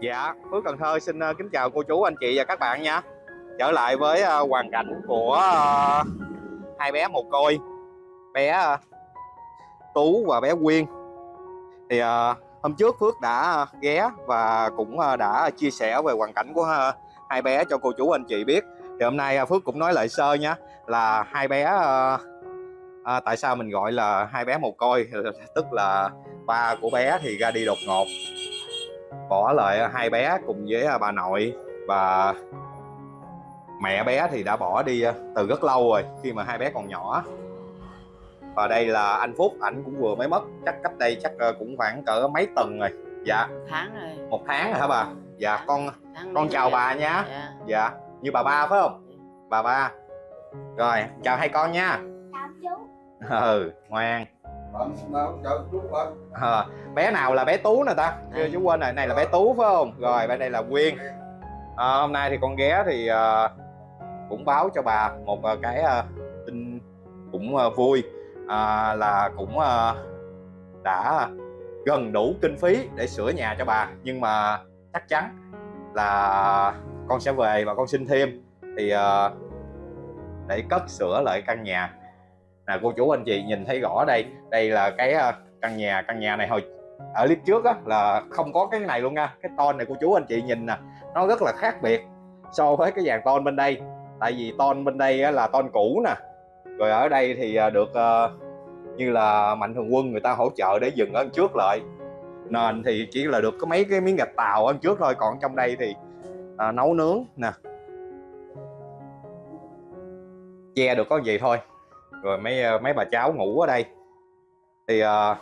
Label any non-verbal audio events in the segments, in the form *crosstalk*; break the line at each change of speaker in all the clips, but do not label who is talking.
Dạ, Phước Cần Thơ xin ờ, kính chào cô chú, anh chị và các bạn nha. Trở lại với ờ, hoàn cảnh của ờ, hai bé mồ côi Bé Tú và bé Quyên. Thì hôm trước Phước đã ghé và cũng đã chia sẻ về hoàn cảnh của hai bé cho cô chú anh chị biết. Thì hôm nay Phước cũng nói lại sơ nha Là hai bé à, tại sao mình gọi là hai bé mồ côi? Tức là ba của bé thì ra đi đột ngột bỏ lại hai bé cùng với bà nội. Và mẹ bé thì đã bỏ đi từ rất lâu rồi khi mà hai bé còn nhỏ. Và đây là anh Phúc ảnh cũng vừa mới mất chắc cách đây chắc cũng khoảng cỡ mấy tuần rồi. Dạ.
Một tháng rồi.
Một tháng rồi hả bà? Dạ con
tháng
con chào bà nha.
Dạ.
dạ. Như bà ba phải không? Bà ba. Rồi chào hai con nha.
Chào chú.
Ừ ngoan À, bé nào là bé tú nè ta? Chưa chú quên rồi này là bé tú phải không? Rồi bên đây là quyên. À, hôm nay thì con ghé thì à, cũng báo cho bà một à, cái à, tin cũng à, vui. À, là cũng à, đã gần đủ kinh phí để sửa nhà cho bà. Nhưng mà chắc chắn là con sẽ về và con xin thêm. Thì à, để cất sửa lại căn nhà nè cô chú anh chị nhìn thấy rõ đây đây là cái uh, căn nhà căn nhà này hồi ở clip trước á là không có cái này luôn nha. Cái ton này cô chú anh chị nhìn nè nó rất là khác biệt so với cái dàn ton bên đây. Tại vì ton bên đây á, là ton cũ nè. Rồi ở đây thì uh, được uh, như là mạnh thường quân người ta hỗ trợ để dừng ở trước lại. Nên thì chỉ là được có mấy cái miếng gạch tàu ở trước thôi còn trong đây thì uh, nấu nướng nè. Che được có gì thôi rồi mấy ờ, mấy bà cháu ngủ ở đây. Thì ờ, uh,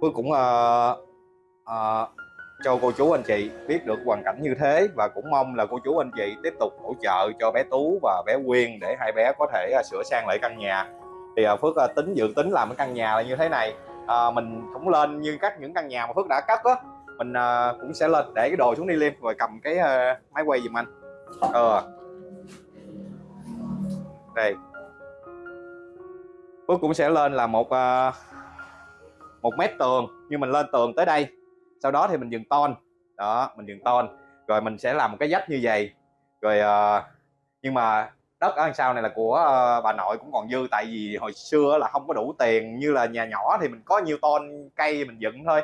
Phước cũng uh, uh, cho cô chú anh chị biết được hoàn cảnh như thế và cũng mong là cô chú anh chị tiếp tục hỗ trợ cho bé Tú và bé Quyên để hai bé có thể uh, sửa sang lại căn nhà. Thì uh, Phước uh, tính dự tính làm cái căn nhà là như thế này. Uh, mình cũng lên như các những căn nhà mà Phước đã cắt á mình uh, cũng sẽ lên để cái đồ xuống đi liêm rồi cầm cái uh, máy quay giùm anh. Ờ. Đây. Phước cũng sẽ lên là một uh, một mét tường nhưng mình lên tường tới đây. Sau đó thì mình dừng ton. Đó mình dừng ton. Rồi mình sẽ làm một cái dách như vậy. Rồi uh, nhưng mà đất ở sau này là của uh, bà nội cũng còn dư tại vì hồi xưa là không có đủ tiền. Như là nhà nhỏ thì mình có nhiều ton cây mình dựng thôi.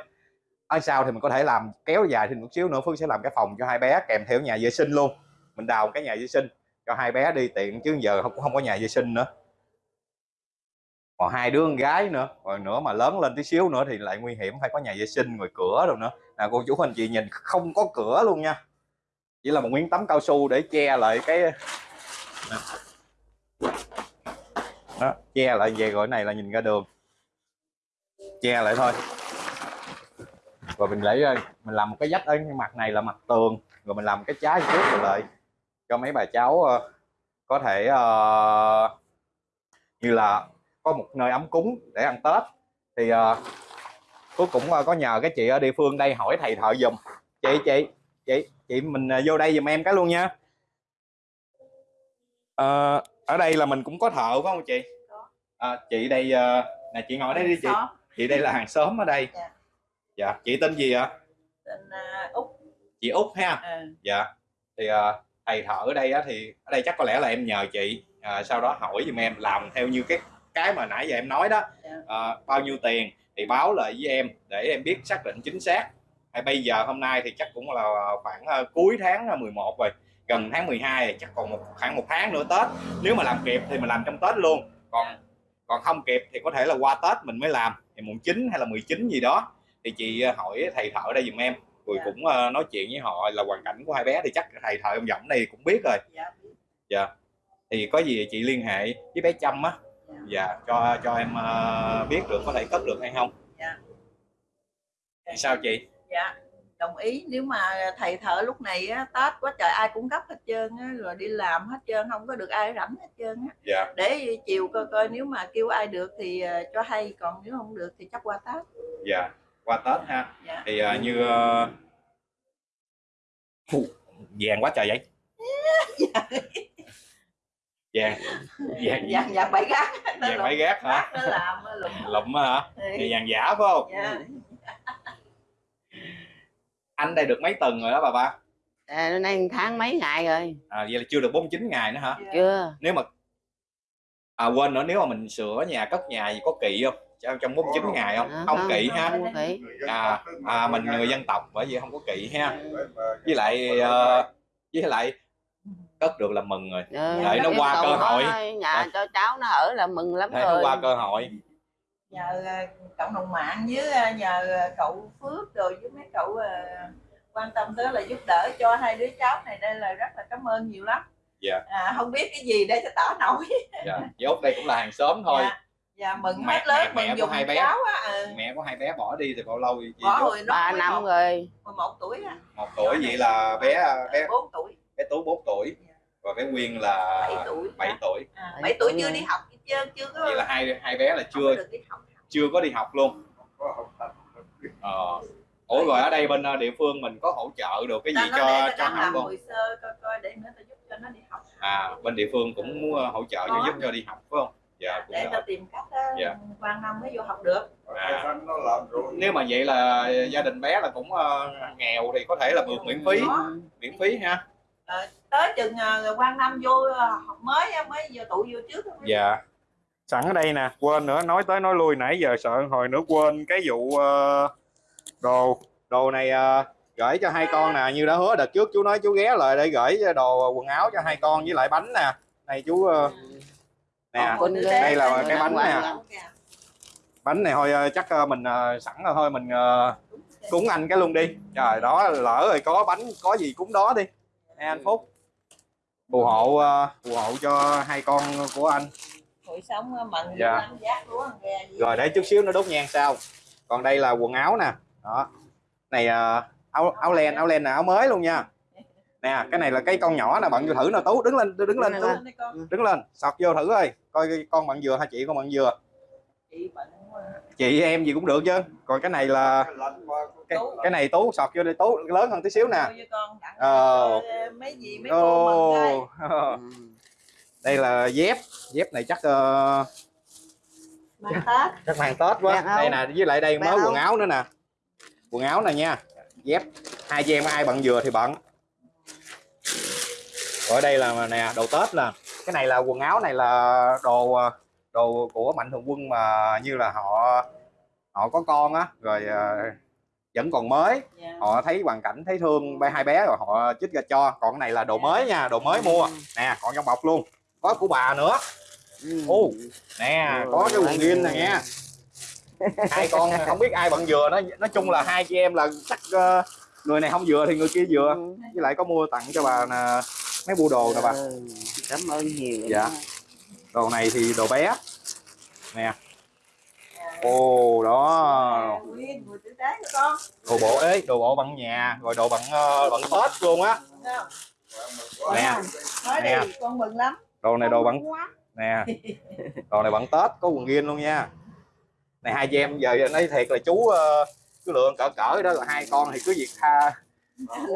Ở sau thì mình có thể làm kéo dài thêm một xíu nữa. Phương sẽ làm cái phòng cho hai bé kèm theo nhà vệ sinh luôn. Mình đào cái nhà vệ sinh cho hai bé đi tiện chứ giờ cũng không có nhà vệ sinh nữa còn hai đứa con gái nữa. Rồi nữa mà lớn lên tí xíu nữa thì lại nguy hiểm phải có nhà vệ sinh rồi cửa rồi nữa. Là cô chú anh chị nhìn không có cửa luôn nha. Chỉ là một miếng tấm cao su để che lại cái đó, che lại về rồi này là nhìn ra đường. Che lại thôi. Rồi mình lấy mình làm một cái dách ở cái mặt này là mặt tường. Rồi mình làm cái trái trước rồi lại cho mấy bà cháu ờ, có thể uh, như là có một nơi ấm cúng để ăn Tết. Thì uh, Phước cũng có nhờ cái chị ở địa phương đây hỏi thầy thợ dùm chị chị chị chị mình uh, vô đây dùm em cái luôn nha. Uh, ở đây là mình cũng có thợ phải không chị? À, chị đây uh, nè chị ngồi đây đi chị. Chị đây là hàng xóm ở đây.
Dạ.
dạ chị tên gì ạ?
Tên uh, út
chị út ha?
Ừ.
dạ. Thì uh, thầy thợ ở đây á, thì ở đây chắc có lẽ là em nhờ chị uh, sau đó hỏi giùm em làm theo như cái cái mà nãy giờ em nói đó à, bao nhiêu tiền thì báo lại với em để em biết xác định chính xác. Hay bây giờ hôm nay thì chắc cũng là khoảng uh, cuối tháng 11 rồi gần tháng 12 thì chắc còn một khoảng một tháng nữa Tết. Nếu mà làm kịp thì mình làm trong Tết luôn còn còn không kịp thì có thể là qua Tết mình mới làm thì mùng 9 hay là 19 gì đó. Thì chị hỏi thầy thợ đây giùm em rồi
Dạ.
cũng uh, nói chuyện với họ là hoàn cảnh của hai bé thì chắc thầy thợ ông giọng này cũng biết rồi.
Dạ
dạ. Thì có gì chị liên hệ với bé Trâm á
dạ
dạ cho cho em ờ, biết được có thể cất được hay không?
Dạ.
Thì sao chị?
Dạ đồng ý. Nếu mà thầy thợ lúc này á, Tết quá trời ai cũng gấp hết trơn á, rồi đi làm hết trơn không có được ai rảnh hết trơn á.
dạ.
Để chiều coi coi nếu mà kêu ai được thì ờ, cho hay còn nếu không được thì chắc qua Tết.
Dạ qua tết ha.
Dạ.
Thì ờ, như ờ, Phù, vàng quá trời vậy *laughs* vàng *laughs* vàng
dạ dạ bảy gác.
Vàng
lụm
mấy gác hả?
gác nó làm nó lụm.
Hả?
Thì
vàng giả phải không?
Dạ. *laughs*
Anh đây được mấy tuần rồi đó bà ba?
À, nay tháng mấy ngày rồi?
À, vậy là chưa được 49 ngày nữa hả?
Dạ.
chưa.
Nếu mà à quên nữa nếu mà mình sửa nhà cất nhà gì có kỵ không? Trong trong 49 ngày không?
À,
không
không,
kỵ ha?
Không
à, à mình người dân tộc bởi vì không có kỵ ha.
Với mà-
với lại ờ, với lại cất được là mừng rồi
Ờ,
Để nó
qua cơ hội.
nhà cho cháu nó ở là mừng lắm
để nó
rồi
qua cơ hội
nhờ ờ, cộng đồng mạng với ờ, nhờ ờ, cậu Phước rồi với mấy cậu ờ, quan tâm tới là giúp đỡ cho hai đứa cháu này đây là rất là cảm ơn nhiều lắm
Dạ.
à, không biết cái gì để cho tỏ nổi
dạ với út đây cũng là hàng xóm thôi
dạ, dạ mừng
Mẹ-
hết lớn
mẹ- mẹ
mừng dùng
hai bé.
cháu á ừ.
mẹ của hai bé bỏ đi thì bao lâu vậy chị
bỏ
Dốt?
hồi nó
ba năm rồi
11 tuổi á
một tuổi vậy là bé bé
4 tuổi
bé tú 4 tuổi và bé nguyên là
7 tuổi
7 tuổi.
À,
Bảy
7 tuổi chưa đi học trơn chưa? Có
vậy là hai hai bé là chưa
có được đi học
chưa có đi học luôn.
Có học tập.
ờ. Ủa rồi ở đây bên ờ, địa phương mình có hỗ trợ được cái gì
nói
cho cho học
làm
không?
hồ sơ coi coi để nữa ta giúp cho nó đi học
à bên địa phương cũng muốn ờ, hỗ trợ cho giúp cho đi học phải không? Dạ cũng
để
được.
ta tìm cách ờ,
Dạ.
quan năm mới vô học được.
À.
Nó
nếu mà vậy là gia đình bé là cũng ờ, nghèo thì có thể là vượt miễn phí. Miễn phí ha
tới chừng uh, quan năm vô ờ, học mới mới vô tụ vô trước á.
dạ. Sẵn ở đây nè quên nữa nói tới nói lui nãy giờ sợ hồi nữa quên cái vụ ờ, đồ đồ này ờ, gửi cho hai con nè. Như đã hứa đợt trước chú nói chú ghé lại để gửi đồ quần áo cho hai con với lại bánh nè. Này chú ờ, nè đây là cái bánh nè. bánh này thôi ờ, chắc ờ, mình ờ, sẵn rồi thôi mình ờ, cúng anh cái luôn đi. Trời đó lỡ rồi có bánh có gì cúng đó đi nè anh phúc. Phù hộ ờ, phù hộ cho hai con của anh.
Hồi sống ờ, mận
Dạ.
giác lúa
rồi để chút xíu nó đốt nhang sau. Còn đây là quần áo nè. Đó. Này ờ, áo áo len áo len là áo mới luôn nha. Nè cái này là cái con nhỏ nè bận vô thử nè. Tú đứng lên đứng lên tú. đứng lên sọt vô thử ơi. Coi con bận dừa hay chị con bận dừa
chị quá.
Chị em gì cũng được chứ. Còn cái này là
Cái
cái, này tú sọt vô đây tú lớn hơn tí xíu nè. Ờ.
mấy gì mấy cô đây
Ồ. *laughs* đây. Là dép. Dép này chắc
mang tết.
Chắc mang tết quá. Đây nè với lại đây mới quần áo. nữa nè. Quần áo nè nha. Dép. Hai chị em ai bận vừa thì bận. Rồi đây là nè đồ tết nè. Cái này là quần áo này là đồ ờ, đồ của mạnh thường quân mà như là họ họ có con á rồi ờ, vẫn còn mới
Dạ.
họ thấy hoàn cảnh thấy thương ba hai bé rồi họ chích ra cho còn cái này là đồ mới nha đồ mới mua nè còn trong bọc luôn có của bà nữa
Ừ.
Ô. nè có cái quần jean này nha hai con không biết ai bận vừa nó nói chung là hai chị em là chắc ờ, người này không vừa thì người kia vừa
Ừ.
với lại có mua tặng cho bà nè mấy bu đồ nè bà
Ừ. cảm ơn nhiều
Dạ. Đồ này thì đồ bé. Nè. Ồ đó. Đồ bộ ấy đồ bộ bằng nhà rồi đồ bằng ờ, bằng tết luôn á. Nè. Nè.
con mừng lắm
đồ này đồ bằng nè. Đồ này bằng tết có quần jean luôn nha. Này hai chị em giờ nói thiệt là chú ờ, cứ lựa cỡ cỡ đó là hai con thì cứ việc tha.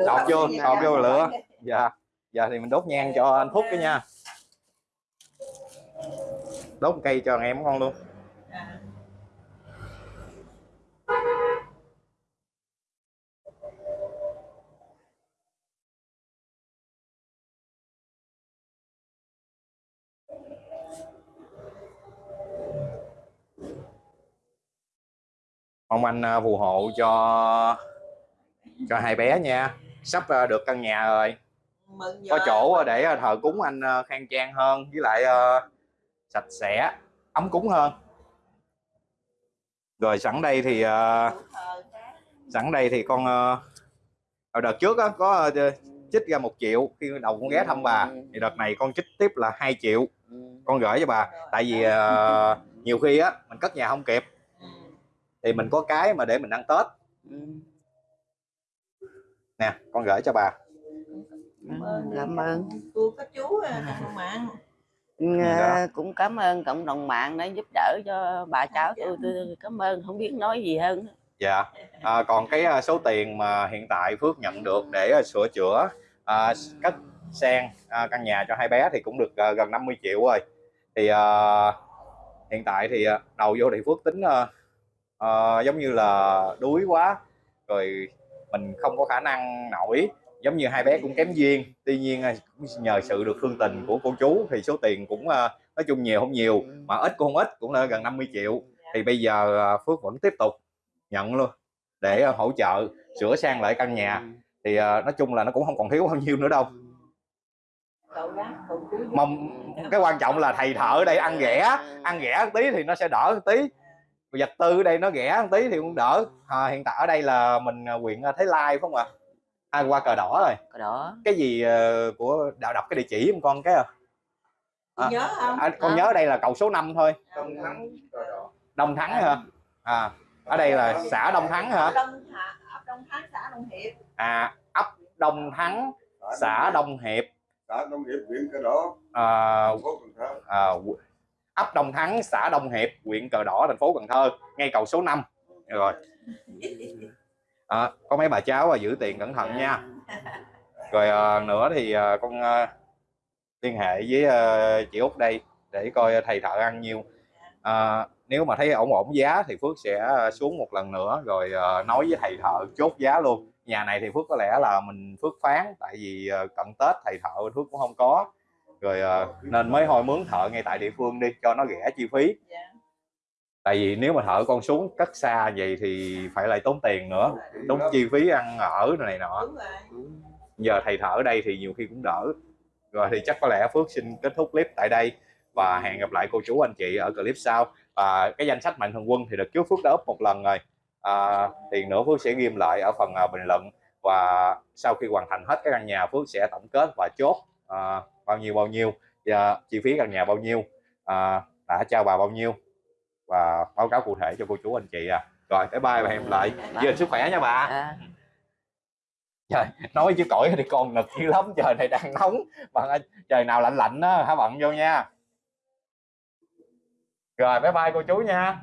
Đọt vô, đọt vô lửa. dạ. Giờ thì mình đốt nhang cho anh phúc cái nha đốt cây cho em con luôn.
À.
mong anh ờ, phù hộ cho cho hai bé nha. Sắp ờ, được căn nhà rồi. Có chỗ để ờ, thờ cúng anh khang trang hơn. Với lại sạch sẽ ấm cúng hơn. Rồi sẵn đây thì
cái.
sẵn đây thì con ở đợt trước á, có ờ, trích ra một triệu khi đầu con ghé thăm bà. Thì đợt này con trích tiếp là 2 triệu con gửi cho bà. Tại vì ờ, nhiều khi á mình cất nhà không kịp. Thì mình có cái mà để mình ăn tết. Nè con gửi cho bà.
Cảm ơn.
Cảm ơn.
Cô có chú à, cộng
Ờ, cũng cảm ơn cộng đồng mạng đã giúp đỡ cho bà cháu tôi tôi cảm ơn không biết nói gì hơn
dạ. À, còn cái ờ, số tiền mà hiện tại Phước nhận được để ờ, sửa chữa à, cất sang à, căn nhà cho hai bé thì cũng được ờ, gần 50 triệu rồi. Thì ờ, hiện tại thì ờ, đầu vô thì Phước tính ờ, ờ, giống như là đuối quá rồi mình không có khả năng nổi giống như hai bé cũng kém duyên. Tuy nhiên à, nhờ sự được thương tình của cô chú thì số tiền cũng à, nói chung nhiều không nhiều. Mà ít cũng không ít cũng là gần 50 triệu. Thì bây giờ à, Phước vẫn tiếp tục nhận luôn để hỗ trợ sửa sang lại căn nhà. Thì nói chung là nó cũng không còn thiếu bao nhiêu nữa đâu. Mong cái quan trọng là thầy thợ ở đây ăn ghẻ ăn ghẻ một tí thì nó sẽ đỡ một tí. Vật tư ở đây nó ghẻ một tí thì cũng đỡ. À, hiện tại ở đây là mình quyền thấy à, Thái Lai phải không ạ? à, qua cờ đỏ rồi.
Cái đó
cái gì ờ, của đạo đọc cái địa chỉ không con cái à,
Chị nhớ không?
à, con
Hả?
nhớ đây là cầu số 5 thôi.
Đông thắng cờ đỏ.
Đông Thắng hả? À ở đây là xã Đông Thắng hả?
Ấp Đông Thắng xã Đông Hiệp.
À ấp Đông Thắng xã Đông Hiệp.
Xã Đông Hiệp huyện cờ đỏ.
À,
thành phố Cần Thơ.
à, ấp Đông Thắng xã Đông Hiệp huyện Cờ Đỏ thành phố Cần Thơ ngay cầu số 5 rồi *laughs* à, có mấy bà cháu à, giữ tiền cẩn thận nha. *laughs* Rồi à, nữa thì à, con à, liên hệ với à, chị út đây để coi thầy thợ ăn nhiêu à, nếu mà thấy ổn ổn giá thì phước sẽ xuống một lần nữa rồi à, nói với thầy thợ chốt giá luôn. Nhà này thì phước có lẽ là mình phước phán tại vì à, cận tết thầy thợ phước cũng không có. Rồi à, nên mới hồi mướn thợ ngay tại địa phương đi cho nó rẻ chi phí.
Dạ.
Tại vì nếu mà thợ con xuống cất xa vậy thì phải lại tốn tiền nữa tốn chi phí ăn ở này nọ. Giờ thầy thợ ở đây thì nhiều khi cũng đỡ. Rồi thì chắc có lẽ Phước xin kết thúc clip tại đây và hẹn gặp lại cô chú anh chị ở clip sau. Và cái danh sách mạnh thường quân thì được trước Phước đã up một lần rồi. À, thì nữa Phước sẽ ghim lại ở phần à, bình luận và sau khi hoàn thành hết cái căn nhà Phước sẽ tổng kết và chốt à, bao nhiêu bao nhiêu. Và chi phí căn nhà bao nhiêu. À, đã trao bà bao nhiêu và báo cáo cụ thể cho cô chú anh chị à. Rồi bye bye và hẹn lại gìn sức khỏe nha bà.
À.
trời nói chứ cõi thì còn nực dữ lắm trời này đang nóng. Bạn ơi trời nào lạnh lạnh á hả bận vô nha. Rồi bye bye cô chú nha